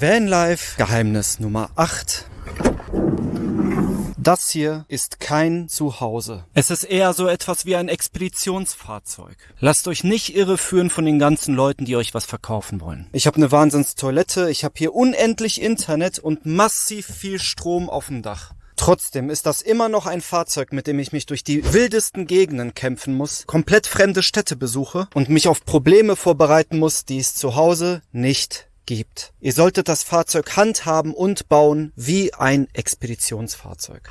Vanlife Geheimnis Nummer 8. Das hier ist kein Zuhause. Es ist eher so etwas wie ein Expeditionsfahrzeug. Lasst euch nicht irreführen von den ganzen Leuten, die euch was verkaufen wollen. Ich habe eine Wahnsinnstoilette, ich habe hier unendlich Internet und massiv viel Strom auf dem Dach. Trotzdem ist das immer noch ein Fahrzeug, mit dem ich mich durch die wildesten Gegenden kämpfen muss, komplett fremde Städte besuche und mich auf Probleme vorbereiten muss, die es zu Hause nicht gibt. Ihr solltet das Fahrzeug handhaben und bauen wie ein Expeditionsfahrzeug.